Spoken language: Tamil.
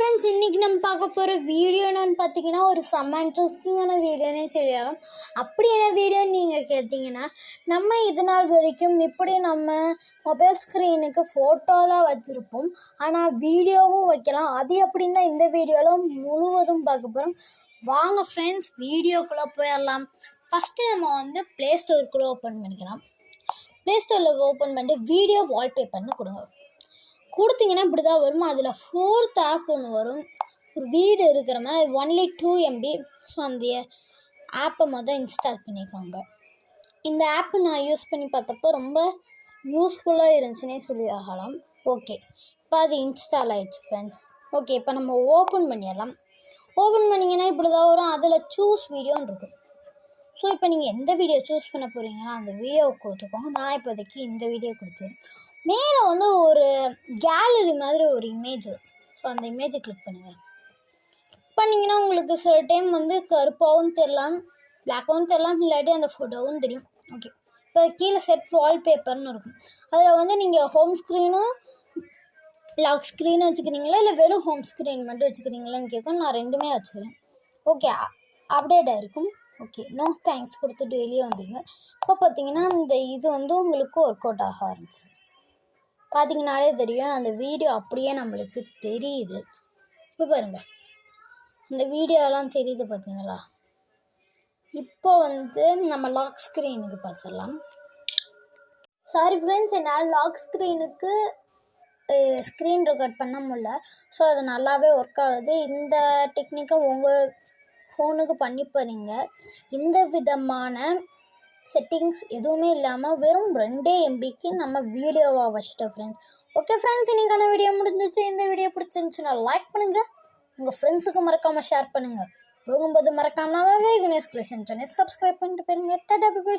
ஃப்ரெண்ட்ஸ் இன்றைக்கி நம்ம பார்க்க போகிற வீடியோ என்னென்னு பார்த்தீங்கன்னா ஒரு செம்ம இன்ட்ரெஸ்டிங்கான வீடியோனே சொல்லலாம். அப்படி என்ன வீடியோன்னு நீங்கள் கேட்டிங்கன்னா நம்ம இது நாள் வரைக்கும் இப்படி நம்ம மொபைல் ஸ்க்ரீனுக்கு ஃபோட்டோ தான் வச்சுருப்போம். ஆனால் வீடியோவும் வைக்கலாம். அது எப்படின்னு தான் இந்த வீடியோவில் முழுவதும் பார்க்க போகிறோம் வாங்க ஃப்ரெண்ட்ஸ் வீடியோக்குள்ளே போயிடலாம். ஃபஸ்ட்டு நம்ம வந்து ப்ளே ஸ்டோருக்குள்ளே ஓப்பன் பண்ணிக்கலாம். ப்ளே ஸ்டோரில் ஓப்பன் பண்ணிட்டு வீடியோ வால்பேப்பர்னு கொடுங்க. கொடுத்தீங்கன்னா இப்படி தான் வரும்? அதில் ஃபோர்த் ஆப் ஒன்று வரும். ஒரு வீடு இருக்கிற மாதிரி ஒன்லி டூ எம்பி ஸோ அந்த ஆப்பை மொதல் இன்ஸ்டால் பண்ணிக்கோங்க. இந்த ஆப்பை நான் யூஸ் பண்ணி பார்த்தப்போ ரொம்ப யூஸ்ஃபுல்லாக இருந்துச்சுன்னே சொல்லி ஆகலாம் ஓகே இப்போ அது இன்ஸ்டால் ஆயிடுச்சு ஃப்ரெண்ட்ஸ் ஓகே இப்போ நம்ம ஓப்பன் பண்ணிடலாம். ஓப்பன் பண்ணிங்கன்னா இப்படி தான் வரும். அதில் சூஸ் வீடியோன்னு இருக்கும். ஸோ இப்போ நீங்கள் எந்த வீடியோ சூஸ் பண்ண போகிறீங்கன்னா அந்த வீடியோவை கொடுத்துக்கோங்க. நான் இப்போதைக்கு இந்த வீடியோ கொடுத்துருவேன் மேலே வந்து ஒரு கேலரி மாதிரி ஒரு இமேஜ் வரும். ஸோ அந்த இமேஜை கிளிக் பண்ணுங்கள் பண்ணிங்கன்னா உங்களுக்கு சில டைம் வந்து கருப்பாகவும் தெரிலாம் பிளாக்காகவும் தெரிலாம் இல்லாட்டி அந்த ஃபோட்டோவும் தெரியும். ஓகே இப்போ கீழே செட் வால்பேப்பர்னு இருக்கும். அதில் வந்து நீங்கள் ஹோம் ஸ்க்ரீனும் லாக் ஸ்க்ரீன் வச்சுக்கிறீங்களா இல்லை வெறும் ஹோம் ஸ்க்ரீன் மட்டும் வச்சுக்கிறீங்களான்னு கேட்கும் நான் ரெண்டுமே வச்சுக்கிறேன். ஓகே அப்டேட் ஆகிருக்கும் ஓகே நோ தேங்க்ஸ் கொடுத்துட்டு வெளியே வந்துடுங்க இப்போ பார்த்தீங்கன்னா அந்த இது வந்து உங்களுக்கு ஒர்க் அவுட் ஆக ஆரம்பிச்சிடும் பார்த்தீங்கனாலே தெரியும் அந்த வீடியோ அப்படியே நம்மளுக்கு தெரியுது. இப்போ பாருங்கள் இந்த வீடியோலாம் தெரியுது பார்த்தீங்களா? இப்போ வந்து நம்ம லாக் ஸ்க்ரீனுக்கு பார்த்துடலாம். சாரி ஃப்ரெண்ட்ஸ் என்னால் லாக் ஸ்க்ரீனுக்கு ஸ்க்ரீன் ரெக்கார்ட் பண்ண முடியல. ஸோ அது நல்லாவே ஒர்க் ஆகுது. இந்த டெக்னிக்கை உங்கள் ஃபோனுக்கு பண்ணி பாருங்க. இந்த விதமான செட்டிங்ஸ் எதுவுமே இல்லாமல் வெறும் ரெண்டே எம்பிக்கு நம்ம வீடியோவாக வச்சுட்டோம் ஃப்ரெண்ட்ஸ் ஓகே ஃப்ரெண்ட்ஸ் இன்றைக்கான வீடியோ முடிஞ்சிச்சு. இந்த வீடியோ பிடிச்சிருந்துச்சுன்னா லைக் பண்ணுங்கள் உங்கள் ஃப்ரெண்ட்ஸுக்கு மறக்காமல் ஷேர் பண்ணுங்கள் போகும்போது மறக்காம கணேஷ் கிருஷ்ணன் சேனல் சப்ஸ்கிரைப் பண்ணிட்டு போயிருங்க. Tata bye